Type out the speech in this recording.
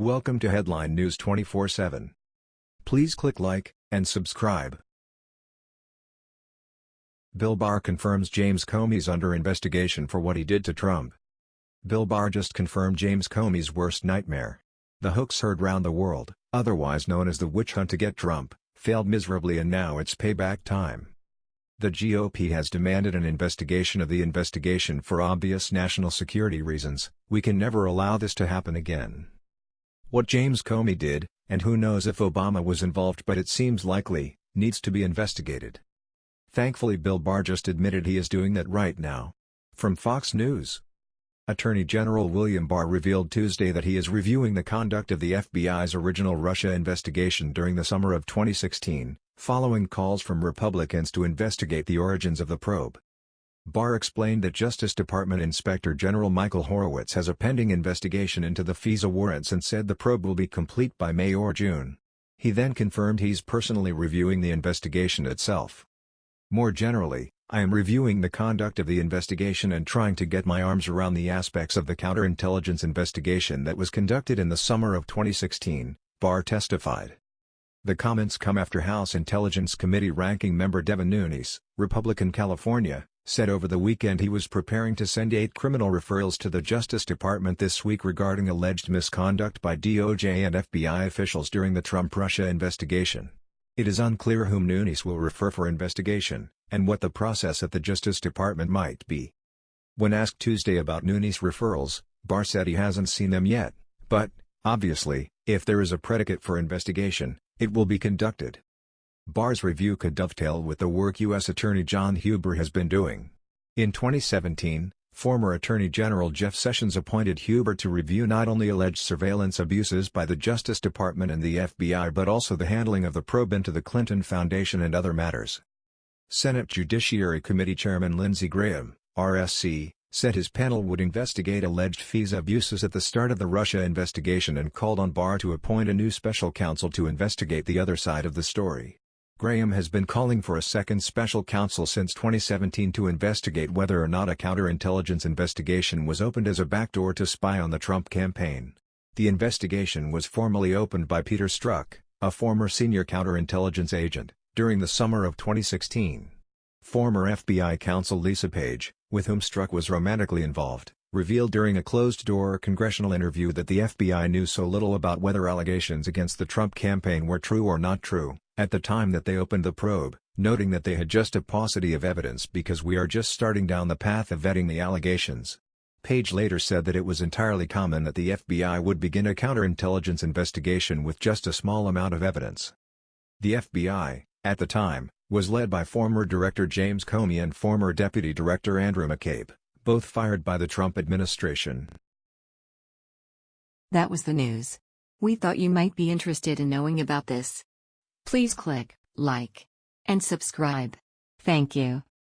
Welcome to Headline News 24/7. Please click like and subscribe. Bill Barr confirms James Comey's under investigation for what he did to Trump. Bill Barr just confirmed James Comey's worst nightmare. The hoax heard round the world, otherwise known as the witch hunt to get Trump, failed miserably and now it's payback time. The GOP has demanded an investigation of the investigation for obvious national security reasons, we can never allow this to happen again. What James Comey did, and who knows if Obama was involved but it seems likely, needs to be investigated. Thankfully Bill Barr just admitted he is doing that right now. From Fox News. Attorney General William Barr revealed Tuesday that he is reviewing the conduct of the FBI's original Russia investigation during the summer of 2016, following calls from Republicans to investigate the origins of the probe. Barr explained that Justice Department Inspector General Michael Horowitz has a pending investigation into the FISA warrants and said the probe will be complete by May or June. He then confirmed he's personally reviewing the investigation itself. More generally, I am reviewing the conduct of the investigation and trying to get my arms around the aspects of the counterintelligence investigation that was conducted in the summer of 2016, Barr testified. The comments come after House Intelligence Committee Ranking Member Devin Nunes, Republican California, said over the weekend he was preparing to send eight criminal referrals to the Justice Department this week regarding alleged misconduct by DOJ and FBI officials during the Trump-Russia investigation. It is unclear whom Nunes will refer for investigation, and what the process at the Justice Department might be. When asked Tuesday about Nunes' referrals, Barr said he hasn't seen them yet, but, obviously, if there is a predicate for investigation, it will be conducted. Barr's review could dovetail with the work U.S. Attorney John Huber has been doing. In 2017, former Attorney General Jeff Sessions appointed Huber to review not only alleged surveillance abuses by the Justice Department and the FBI but also the handling of the probe into the Clinton Foundation and other matters. Senate Judiciary Committee Chairman Lindsey Graham, RSC, said his panel would investigate alleged FISA abuses at the start of the Russia investigation and called on Barr to appoint a new special counsel to investigate the other side of the story. Graham has been calling for a second special counsel since 2017 to investigate whether or not a counterintelligence investigation was opened as a backdoor to spy on the Trump campaign. The investigation was formally opened by Peter Strzok, a former senior counterintelligence agent, during the summer of 2016. Former FBI counsel Lisa Page, with whom Strzok was romantically involved, revealed during a closed-door congressional interview that the FBI knew so little about whether allegations against the Trump campaign were true or not true, at the time that they opened the probe, noting that they had just a paucity of evidence because we are just starting down the path of vetting the allegations. Page later said that it was entirely common that the FBI would begin a counterintelligence investigation with just a small amount of evidence. The FBI, at the time, was led by former Director James Comey and former Deputy Director Andrew McCabe, both fired by the Trump administration. That was the news. We thought you might be interested in knowing about this. Please click like and subscribe. Thank you.